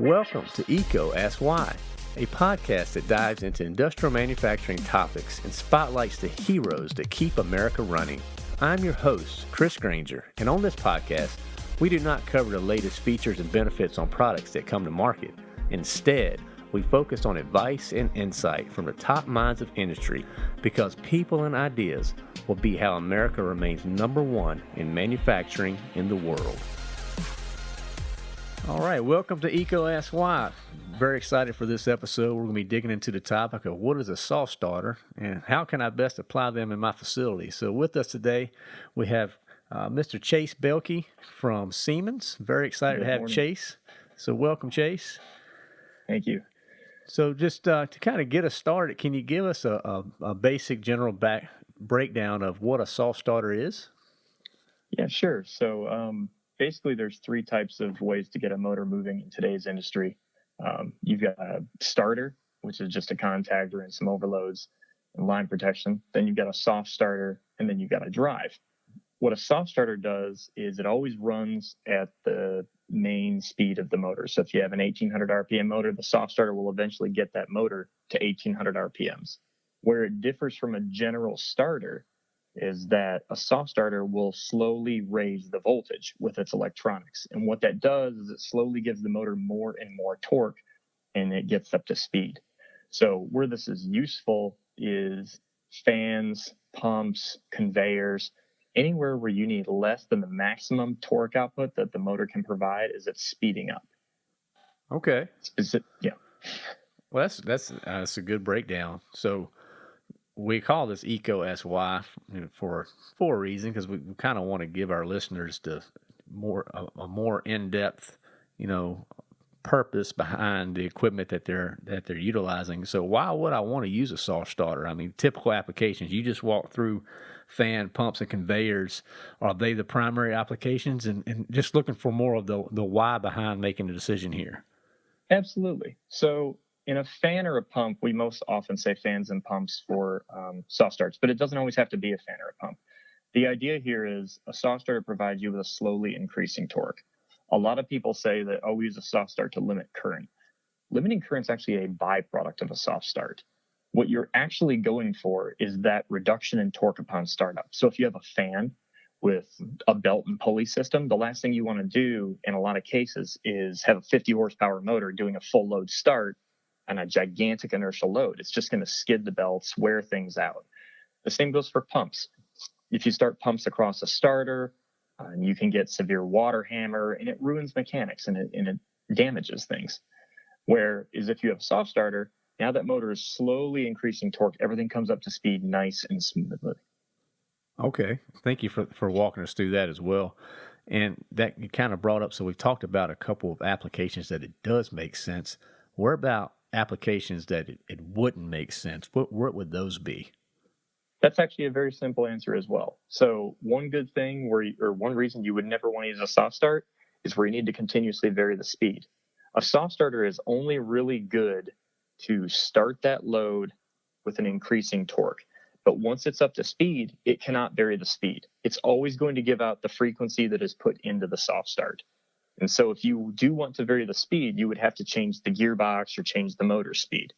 Welcome to EECO Ask Why, a podcast that dives into industrial manufacturing topics and spotlights the heroes that keep America running. I'm your host, Chris Granger, and on this podcast, we do not cover the latest features and benefits on products that come to market. Instead, we focus on advice and insight from the top minds of industry because people and ideas will be how America remains number one in manufacturing in the world. All right, welcome to EECO Ask Why. Very excited for this episode. We're going to be digging into the topic of what is a soft starter and how can I best apply them in my facility. So, with us today, we have uh, Mr. Chase Belke from Siemens. Very excited Good to have morning. Chase. So, welcome, Chase. Thank you. So, just uh, to kind of get us started, can you give us a, a, a basic general back breakdown of what a soft starter is? Yeah, sure. So um, basically, there's three types of ways to get a motor moving in today's industry. Um, you've got a starter, which is just a contactor and some overloads and line protection. Then you've got a soft starter, and then you've got a drive. What a soft starter does is it always runs at the main speed of the motor. So if you have an 1800 RPM motor, the soft starter will eventually get that motor to 1800 RPMs. Where it differs from a general starter is that a soft starter will slowly raise the voltage with its electronics. And what that does is it slowly gives the motor more and more torque and it gets up to speed. So, where this is useful is fans, pumps, conveyors, anywhere where you need less than the maximum torque output that the motor can provide is it's speeding up. Okay. Speci- yeah. Well, that's that's uh, that's a good breakdown. So we call this EECO Ask Why for for a reason because we, kind of want to give our listeners the more a, a more in depth, you know, purpose behind the equipment that they're that they're utilizing. So why would I want to use a soft starter? I mean, typical applications. You just walk through fan pumps and conveyors. Are they the primary applications? And, and just looking for more of the the why behind making the decision here. Absolutely. So in a fan or a pump, we most often say fans and pumps for um, soft starts, but it doesn't always have to be a fan or a pump. The idea here is a soft starter provides you with a slowly increasing torque. A lot of people say that, oh, we use a soft start to limit current. Limiting current is actually a byproduct of a soft start. What you're actually going for is that reduction in torque upon startup. So if you have a fan with a belt and pulley system, the last thing you want to do in a lot of cases is have a 50 horsepower motor doing a full load start on a gigantic inertial load. It's just going to skid the belts, wear things out. The same goes for pumps. If you start pumps across a starter, uh, you can get severe water hammer and it ruins mechanics and it, and it damages things. Whereas if you have a soft starter, now that motor is slowly increasing torque, everything comes up to speed nice and smoothly. Okay, thank you for for walking us through that as well. And that kind of brought up. So we've talked about a couple of applications that it does make sense. What about applications that it, it wouldn't make sense? What what would those be? That's actually a very simple answer as well. So one good thing where, you, or one reason you would never want to use a soft start is where you need to continuously vary the speed. A soft starter is only really good to start that load with an increasing torque. But once it's up to speed, it cannot vary the speed. It's always going to give out the frequency that is put into the soft start. And so if you do want to vary the speed, you would have to change the gearbox or change the motor speed.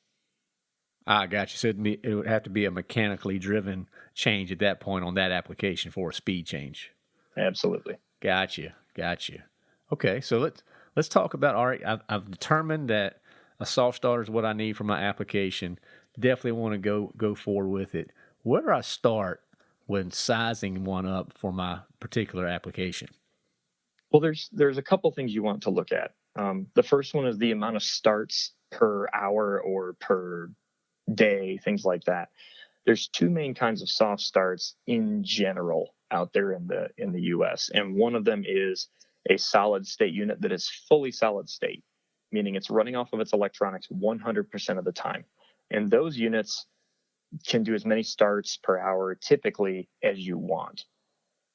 I got you. So it'd be, it would have to be a mechanically driven change at that point on that application for a speed change. Absolutely. Gotcha. Gotcha. Okay, so let's let's talk about. All right, I've, I've determined that a soft starter is what I need for my application. Definitely want to go go forward with it. Where do I start when sizing one up for my particular application? Well, there's there's a couple things you want to look at. Um, the first one is the amount of starts per hour or per day, things like that. There's two main kinds of soft starts in general out there in the in the U.S. and one of them is a solid state unit that is fully solid state, meaning it's running off of its electronics 100% of the time. And those units can do as many starts per hour typically as you want.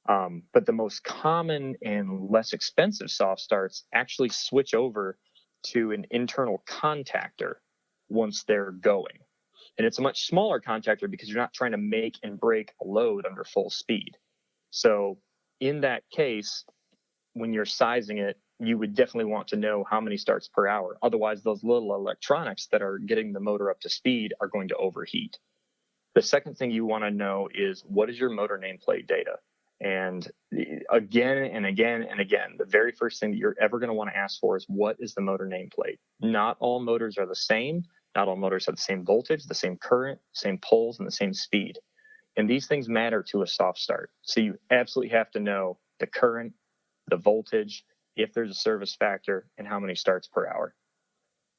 Um, but the most common and less expensive soft starts actually switch over to an internal contactor once they're going. And it's a much smaller contactor because you're not trying to make and break a load under full speed. So in that case, when you're sizing it, you would definitely want to know how many starts per hour. Otherwise, those little electronics that are getting the motor up to speed are going to overheat. The second thing you want to know is what is your motor nameplate data? And eh, again and again and again, the very first thing that you're ever going to want to ask for is what is the motor nameplate? Not all motors are the same. Not all motors have the same voltage, the same current, same poles, and the same speed. And these things matter to a soft start. So you absolutely have to know the current, the voltage, if there's a service factor, and how many starts per hour.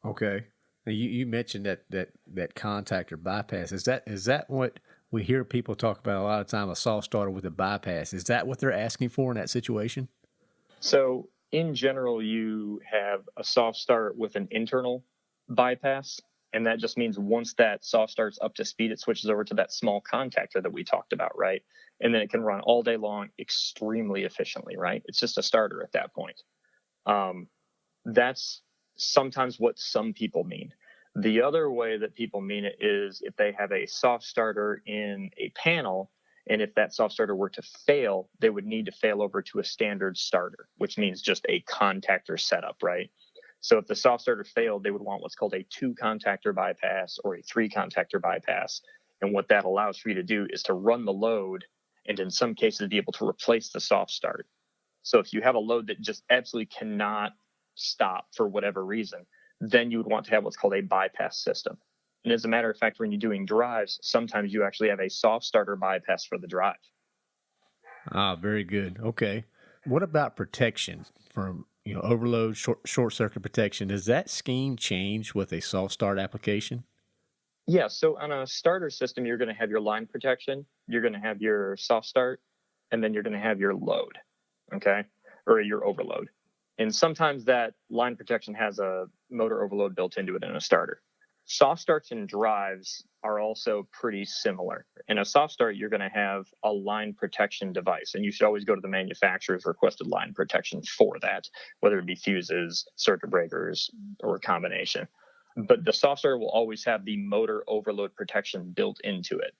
Okay. You, you mentioned that that that contactor bypass. Is that is that what we hear people talk about a lot of time? A soft starter with a bypass. Is that what they're asking for in that situation? So in general, you have a soft start with an internal bypass, and that just means once that soft starts up to speed, it switches over to that small contactor that we talked about, right? And then it can run all day long extremely efficiently, right? It's just a starter at that point. Um, that's sometimes what some people mean. The other way that people mean it is if they have a soft starter in a panel, and if that soft starter were to fail, they would need to fail over to a standard starter, which means just a contactor setup, right? So if the soft starter failed, they would want what's called a two contactor bypass or a three contactor bypass. And what that allows for you to do is to run the load and in some cases be able to replace the soft start. So if you have a load that just absolutely cannot stop for whatever reason, then you would want to have what's called a bypass system. And as a matter of fact, when you're doing drives, sometimes you actually have a soft starter bypass for the drive. Ah, very good. Okay. What about protection from you know overload, short short circuit protection? Does that scheme change with a soft start application? Yeah. So on a starter system, you're going to have your line protection, you're going to have your soft start, and then you're going to have your load. Okay, or your overload. And sometimes that line protection has a motor overload built into it in a starter. Soft starts and drives are also pretty similar. In a soft start, you're going to have a line protection device, and you should always go to the manufacturer's requested line protection for that, whether it be fuses, circuit breakers, or a combination. But the soft starter will always have the motor overload protection built into it,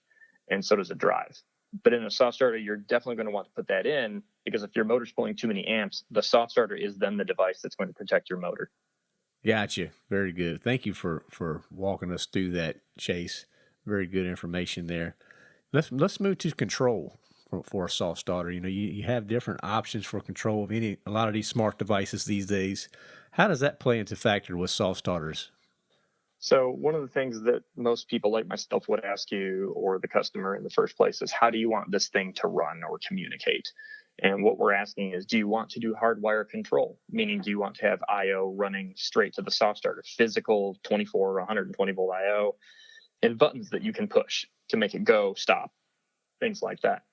and so does a drive. But in a soft starter, you're definitely going to want to put that in because if your motor's pulling too many amps, the soft starter is then the device that's going to protect your motor. Gotcha. Very good. Thank you for for walking us through that, Chase. Very good information there. Let's let's move to control for, for a soft starter. You know, you, you have different options for control of any a lot of these smart devices these days. How does that play into factor with soft starters? So one of the things that most people like myself would ask you or the customer in the first place is how do you want this thing to run or communicate? And what we're asking is, do you want to do hardwire control? Meaning, mm. do you want to have I/O running straight to the soft starter, physical 24 or 120 volt I/O, and buttons that you can push to make it go, stop, things like that.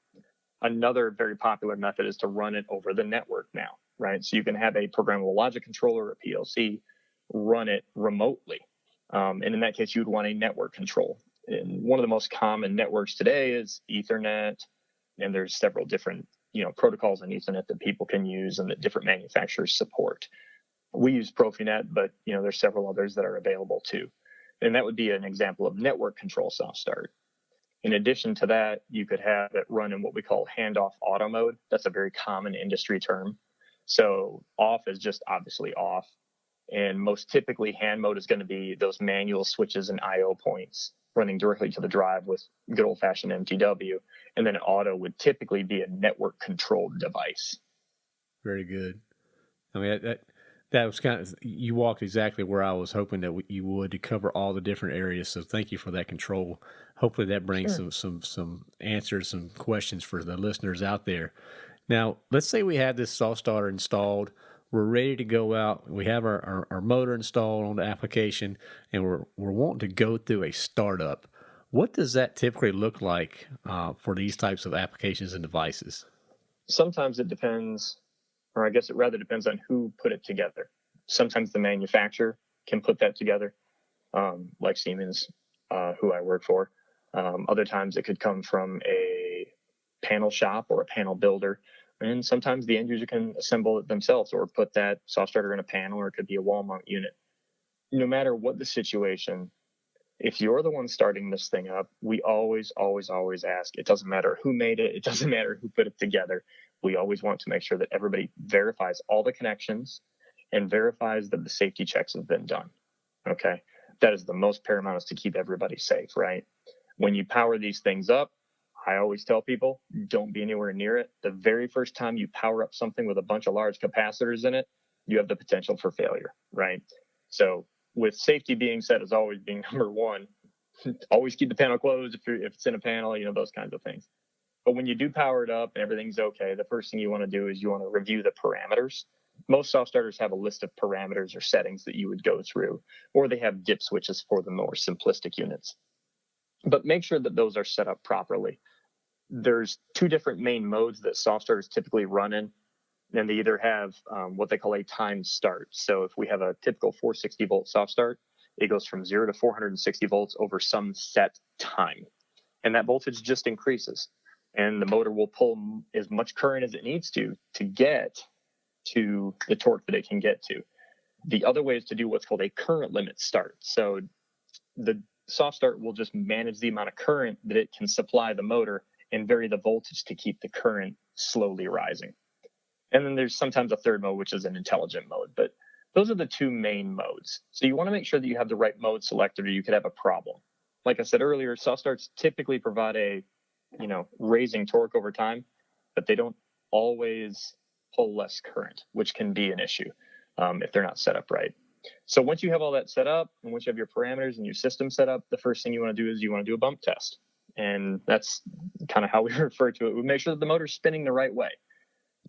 Another very popular method is to run it over the network now, right? So you can have a programmable logic controller, a PLC, run it remotely um, and in that case, you would want a network control. And one of the most common networks today is Ethernet, and there's several different you know protocols in Ethernet that people can use and that different manufacturers support. We use Profinet, but you know there's several others that are available too. And that would be an example of network control soft start. In addition to that, you could have it run in what we call handoff auto mode. That's a very common industry term. So off is just obviously off. And most typically, hand mode is going to be those manual switches and I/O points running directly to the drive with good old-fashioned MTW. And then auto would typically be a network-controlled device. Very good. I mean that that was kind of you walked exactly where I was hoping that you would to cover all the different areas. So thank you for that control. Hopefully that brings sure. some some some answers, some questions for the listeners out there. Now, let's say we had this soft starter installed we're ready to go out. We have our, our, our, motor installed on the application and we're, we're wanting to go through a startup. What does that typically look like uh, for these types of applications and devices? Sometimes it depends, or I guess it rather depends on who put it together. Sometimes the manufacturer can put that together, um, like Siemens, uh, who I work for. Um, other times it could come from a panel shop or a panel builder and sometimes the end user can assemble it themselves or put that soft starter in a panel or it could be a wall mount unit. No matter what the situation, if you're the one starting this thing up, we always, always, always ask. It doesn't matter who made it, it doesn't matter who put it together. We always want to make sure that everybody verifies all the connections and verifies that the safety checks have been done. Okay. That is the most paramount is to keep everybody safe, right? When you power these things up, I always tell people don't be anywhere near it. The very first time you power up something with a bunch of large capacitors in it, you have the potential for failure, right? So, with safety being said as always being number one, always keep the panel closed if, if it's in a panel, you know, those kinds of things. But when you do power it up and everything's okay, the first thing you want to do is you want to review the parameters. Most soft starters have a list of parameters or settings that you would go through, or they have dip switches for the more simplistic units. But make sure that those are set up properly. There's two different main modes that soft starters typically run in, and they either have um, what they call a time start. So if we have a typical 460 volt soft start, it goes from zero to 460 volts over some set time. And that voltage just increases and the motor will pull as much current as it needs to to get to the torque that it can get to. The other way is to do what's called a current limit start. So the soft start will just manage the amount of current that it can supply the motor and vary the voltage to keep the current slowly rising. And then there's sometimes a third mode, which is an intelligent mode. But those are the two main modes. So you want to make sure that you have the right mode selected or you could have a problem. Like I said earlier, soft starts typically provide a you know, raising torque over time, but they don't always pull less current, which can be an issue um, if they're not set up right. So once you have all that set up and once you have your parameters and your system set up, the first thing you want to do is you want to do a bump test. And that's kind of how we refer to it. We make sure that the motor's spinning the right way.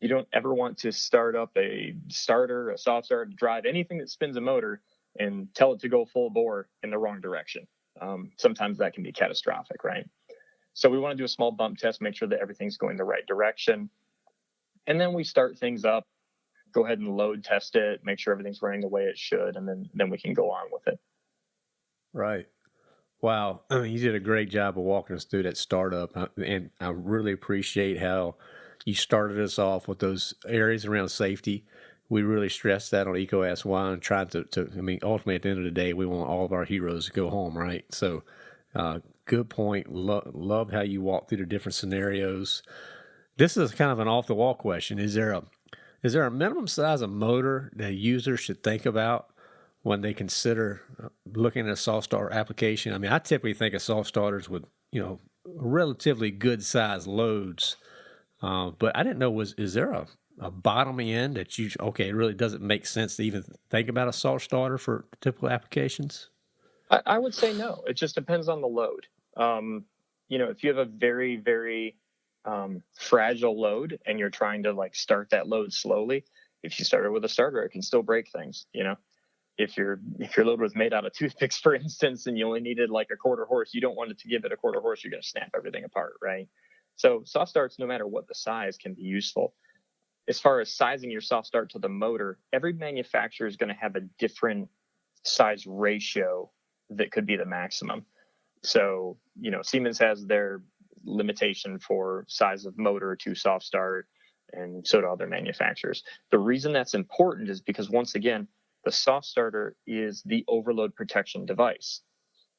You don't ever want to start up a starter, a soft start, drive anything that spins a motor and tell it to go full bore in the wrong direction. Um, sometimes that can be catastrophic, right? So we want to do a small bump test, make sure that everything's going the right direction. And then we start things up, go ahead and load test it, make sure everything's running the way it should, and then then we can go on with it. Right. Wow. I mean, you did a great job of walking us through that startup. Uh, and I really appreciate how you started us off with those areas around safety. We really stressed that on EECO Ask Why and tried to, to, I mean, ultimately at the end of the day, we want all of our heroes to go home, right? So, uh, good point. Lo- love how you walk through the different scenarios. This is kind of an off the wall question. Is there a is there a minimum size of motor that users should think about when they consider uh, looking at a soft starter application? I mean, I typically think of soft starters with you know relatively good size loads, uh, but I didn't know was is there a a bottom end that you okay? It really doesn't make sense to even think about a soft starter for typical applications. I, I would say no. It just depends on the load. Um, you know, if you have a very, very um, fragile load and you're trying to like start that load slowly, if you started with a starter, it can still break things. You know, if your if your load was made out of toothpicks, for instance, and you only needed like a quarter horse, you don't want it to give it a quarter horse. You're going to snap everything apart, right? So soft starts, no matter what the size, can be useful. As far as sizing your soft start to the motor, every manufacturer is going to have a different size ratio that could be the maximum. So, you know, Siemens has their limitation for size of motor to soft start, and so do other manufacturers. The reason that's important is because, once again, the soft starter is the overload protection device.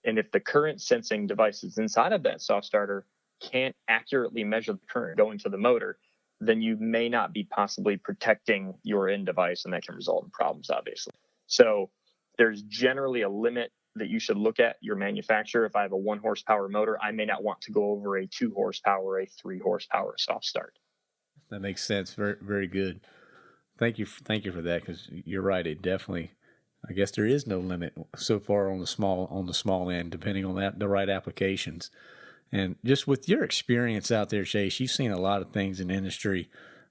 And if the current sensing devices inside of that soft starter can't accurately measure the current going to the motor, then you may not be possibly protecting your end device, and that can result in problems, obviously. So there's generally a limit that you should look at your manufacturer. If I have a one horsepower motor, I may not want to go over a two horsepower, a three horsepower soft start. That makes sense. Very, very good. Thank you. Thank you for that. Because you're right. It definitely. I guess there is no limit so far on the small on the small end, depending on that the right applications. And just with your experience out there, Chase, you've seen a lot of things in industry.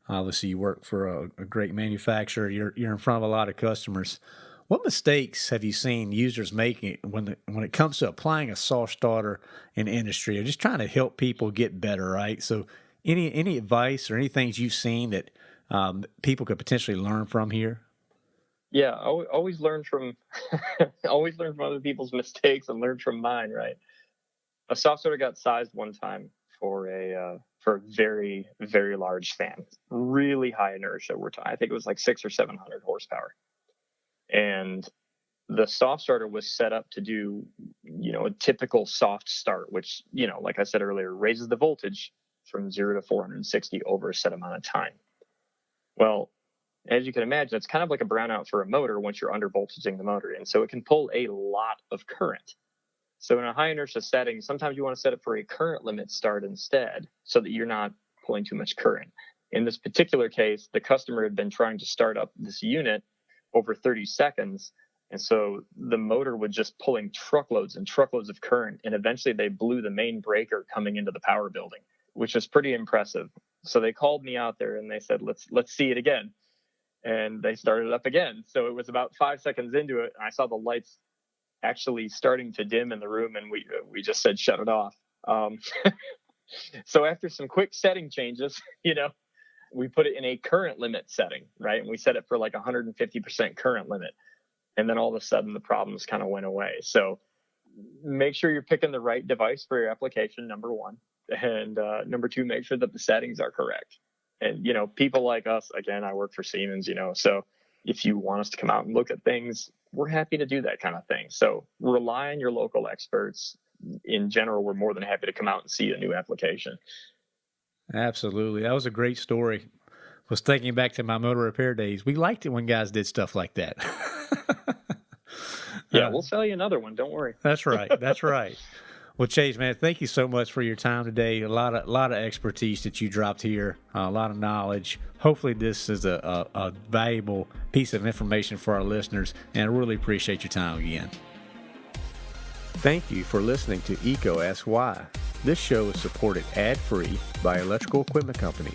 Obviously, you work for a, a great manufacturer. You're you're in front of a lot of customers. What mistakes have you seen users making when the, when it comes to applying a soft starter in industry or just trying to help people get better, right? So, any any advice or any things you've seen that um, people could potentially learn from here? Yeah, always learn from always learn from other people's mistakes and learn from mine, right? A soft starter got sized one time for a uh, for a very very large fan, really high inertia. We're I think it was like six or seven hundred horsepower and the soft starter was set up to do you know a typical soft start which you know like i said earlier raises the voltage from 0 to 460 over a set amount of time well As you can imagine, it's kind of like a brownout for a motor once you're under voltaging the motor. And so it can pull a lot of current. So in a high inertia setting, sometimes you want to set it for a current limit start instead so that you're not pulling too much current. In this particular case, the customer had been trying to start up this unit over 30 seconds. And so the motor was just pulling truckloads and truckloads of current. And eventually they blew the main breaker coming into the power building, which was pretty impressive. So they called me out there and they said, let's let's see it again. And they started up again. So it was about five seconds into it. And I saw the lights actually starting to dim in the room and we we just said shut it off. Um, so after some quick setting changes, you know, we put it in a current limit setting, right? And we set it for like 150% current limit. And then all of a sudden the problems kind of went away. So make sure you're picking the right device for your application, number one. And uh, number two, make sure that the settings are correct. And, you know, people like us, again, I work for Siemens, you know, so if you want us to come out and look at things, we're happy to do that kind of thing. So rely on your local experts. In general, we're more than happy to come out and see a new application. Absolutely. That was a great story. Was thinking back to my motor repair days. We liked it when guys did stuff like that. yeah, uh, we'll sell you another one. Don't worry. That's right. That's right. Well, Chase, man, thank you so much for your time today. A lot of, a lot of expertise that you dropped here, uh, a lot of knowledge. Hopefully, this is a, a, a valuable piece of information for our listeners, and I really appreciate your time again. Thank you for listening to EECO Ask Why. This show is supported ad-free by Electrical Equipment Company.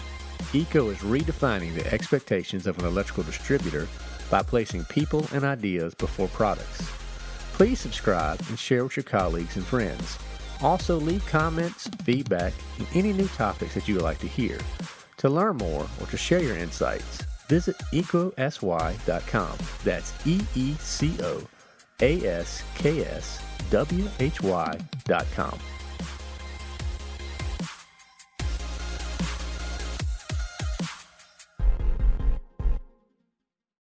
EECO is redefining the expectations of an electrical distributor by placing people and ideas before products. Please subscribe and share with your colleagues and friends. Also, leave comments, feedback, and any new topics that you would like to hear. To learn more or to share your insights, visit eecoaskwhy.com. That's E E C O A S K S W H Y.com.